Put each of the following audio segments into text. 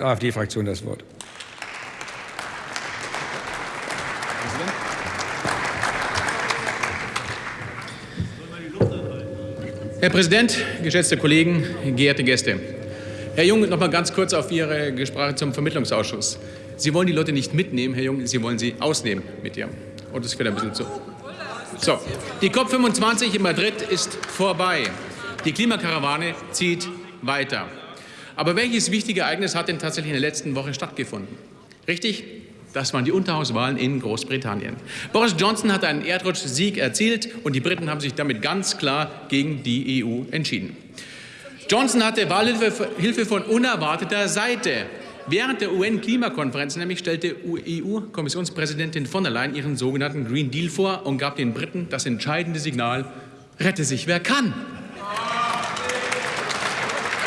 Kraft AfD-Fraktion das Wort. Herr Präsident, geschätzte Kollegen, geehrte Gäste! Herr Jung, noch mal ganz kurz auf Ihre Sprache zum Vermittlungsausschuss. Sie wollen die Leute nicht mitnehmen, Herr Jung, Sie wollen sie ausnehmen mit dir. Und das fällt ein bisschen zu. So, die COP25 in Madrid ist vorbei. Die Klimakarawane zieht weiter. Aber welches wichtige Ereignis hat denn tatsächlich in der letzten Woche stattgefunden? Richtig? Das waren die Unterhauswahlen in Großbritannien. Boris Johnson hat einen Erdrutschsieg erzielt und die Briten haben sich damit ganz klar gegen die EU entschieden. Johnson hatte Wahlhilfe von unerwarteter Seite. Während der UN-Klimakonferenz nämlich stellte EU-Kommissionspräsidentin von der Leyen ihren sogenannten Green Deal vor und gab den Briten das entscheidende Signal, rette sich wer kann.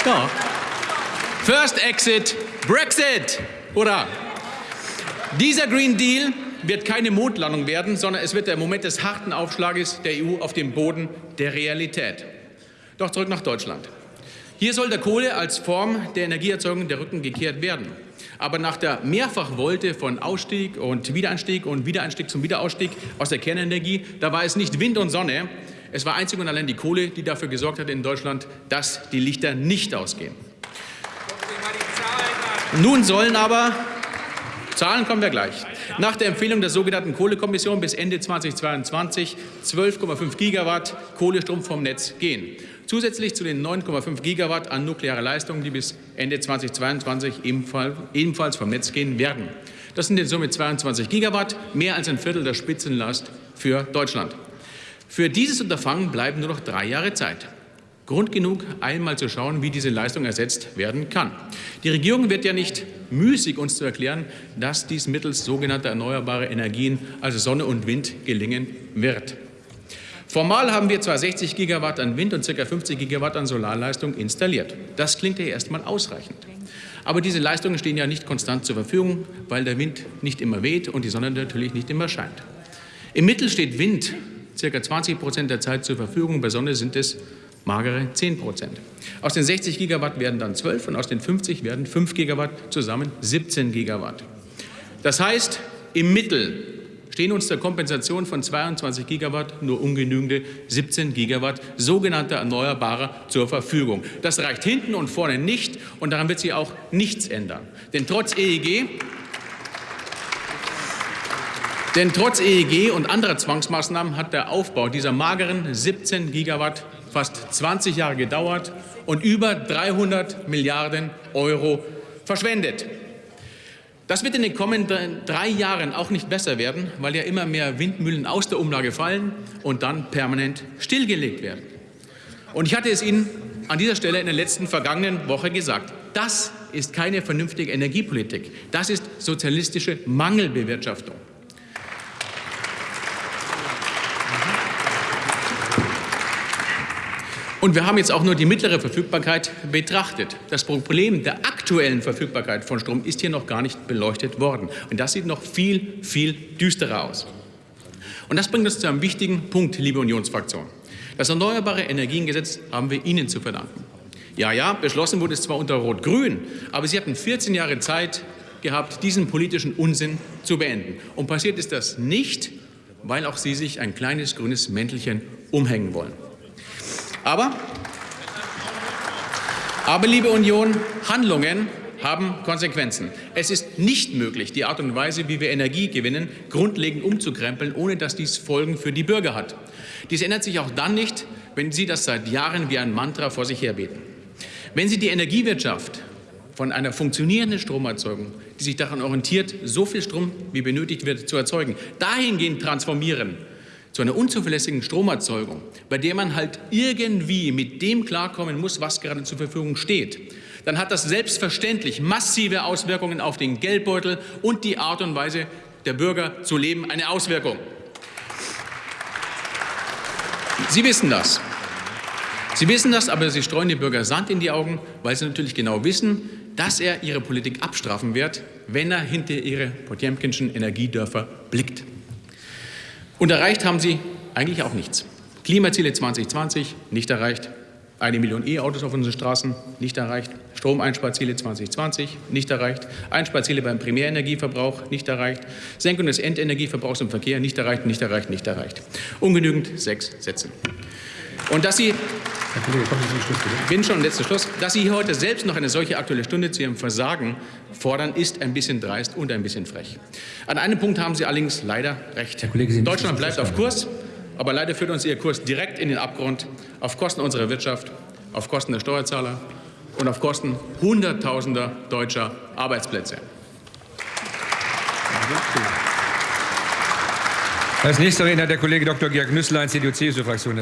Ja. First Exit, Brexit, oder? Dieser Green Deal wird keine Mondlandung werden, sondern es wird der Moment des harten Aufschlages der EU auf dem Boden der Realität. Doch zurück nach Deutschland. Hier soll der Kohle als Form der Energieerzeugung der Rücken gekehrt werden. Aber nach der Mehrfachwolte von Ausstieg und Wiederanstieg und Wiederanstieg zum Wiederausstieg aus der Kernenergie, da war es nicht Wind und Sonne, es war einzig und allein die Kohle, die dafür gesorgt hat in Deutschland, dass die Lichter nicht ausgehen. Nun sollen aber Zahlen kommen wir gleich. Nach der Empfehlung der sogenannten Kohlekommission bis Ende 2022 12,5 Gigawatt Kohlestrom vom Netz gehen. Zusätzlich zu den 9,5 Gigawatt an nuklearer Leistung, die bis Ende 2022 ebenfalls vom Netz gehen werden. Das sind in Summe 22 Gigawatt, mehr als ein Viertel der Spitzenlast für Deutschland. Für dieses Unterfangen bleiben nur noch drei Jahre Zeit. Grund genug, einmal zu schauen, wie diese Leistung ersetzt werden kann. Die Regierung wird ja nicht müßig, uns zu erklären, dass dies mittels sogenannter erneuerbarer Energien, also Sonne und Wind, gelingen wird. Formal haben wir zwar 60 Gigawatt an Wind und ca. 50 Gigawatt an Solarleistung installiert. Das klingt ja erstmal ausreichend. Aber diese Leistungen stehen ja nicht konstant zur Verfügung, weil der Wind nicht immer weht und die Sonne natürlich nicht immer scheint. Im Mittel steht Wind ca. 20 Prozent der Zeit zur Verfügung, bei Sonne sind es magere 10 Prozent. Aus den 60 Gigawatt werden dann 12 und aus den 50 werden 5 Gigawatt zusammen 17 Gigawatt. Das heißt, im Mittel stehen uns der Kompensation von 22 Gigawatt nur ungenügende 17 Gigawatt sogenannter Erneuerbarer zur Verfügung. Das reicht hinten und vorne nicht und daran wird sich auch nichts ändern. Denn trotz EEG denn trotz EEG und anderer Zwangsmaßnahmen hat der Aufbau dieser mageren 17 Gigawatt fast 20 Jahre gedauert und über 300 Milliarden Euro verschwendet. Das wird in den kommenden drei Jahren auch nicht besser werden, weil ja immer mehr Windmühlen aus der Umlage fallen und dann permanent stillgelegt werden. Und ich hatte es Ihnen an dieser Stelle in der letzten vergangenen Woche gesagt. Das ist keine vernünftige Energiepolitik. Das ist sozialistische Mangelbewirtschaftung. Und wir haben jetzt auch nur die mittlere Verfügbarkeit betrachtet. Das Problem der aktuellen Verfügbarkeit von Strom ist hier noch gar nicht beleuchtet worden. Und das sieht noch viel, viel düsterer aus. Und das bringt uns zu einem wichtigen Punkt, liebe Unionsfraktion. Das Erneuerbare Energiengesetz haben wir Ihnen zu verdanken. Ja, ja, beschlossen wurde es zwar unter Rot-Grün, aber Sie hatten 14 Jahre Zeit gehabt, diesen politischen Unsinn zu beenden. Und passiert ist das nicht, weil auch Sie sich ein kleines grünes Mäntelchen umhängen wollen. Aber, aber, liebe Union, Handlungen haben Konsequenzen. Es ist nicht möglich, die Art und Weise, wie wir Energie gewinnen, grundlegend umzukrempeln, ohne dass dies Folgen für die Bürger hat. Dies ändert sich auch dann nicht, wenn Sie das seit Jahren wie ein Mantra vor sich herbeten. Wenn Sie die Energiewirtschaft von einer funktionierenden Stromerzeugung, die sich daran orientiert, so viel Strom wie benötigt wird, zu erzeugen, dahingehend transformieren, zu einer unzuverlässigen Stromerzeugung, bei der man halt irgendwie mit dem klarkommen muss, was gerade zur Verfügung steht, dann hat das selbstverständlich massive Auswirkungen auf den Geldbeutel und die Art und Weise der Bürger zu leben, eine Auswirkung. Sie wissen das. Sie wissen das, aber Sie streuen den Bürger Sand in die Augen, weil Sie natürlich genau wissen, dass er Ihre Politik abstrafen wird, wenn er hinter Ihre Potemkinschen Energiedörfer blickt. Und erreicht haben sie eigentlich auch nichts. Klimaziele 2020 nicht erreicht, Eine Million E-Autos auf unseren Straßen, nicht erreicht. Stromeinsparziele 2020, nicht erreicht. Einsparziele beim Primärenergieverbrauch, nicht erreicht. Senkung des Endenergieverbrauchs im Verkehr, nicht erreicht, nicht erreicht, nicht erreicht. Ungenügend sechs Sätze. Und dass Sie Herr Kollege, kommen Sie zum Schluss, bitte. bin schon letzter Schluss. Dass Sie hier heute selbst noch eine solche aktuelle Stunde zu Ihrem Versagen fordern, ist ein bisschen dreist und ein bisschen frech. An einem Punkt haben Sie allerdings leider recht. Herr Kollege, Sie Deutschland bleibt auf Kurs, aber leider führt uns Ihr Kurs direkt in den Abgrund, auf Kosten unserer Wirtschaft, auf Kosten der Steuerzahler und auf Kosten Hunderttausender deutscher Arbeitsplätze. Als nächster Redner der Kollege Dr. Georg Nüßlein, CDU-CSU-Fraktion.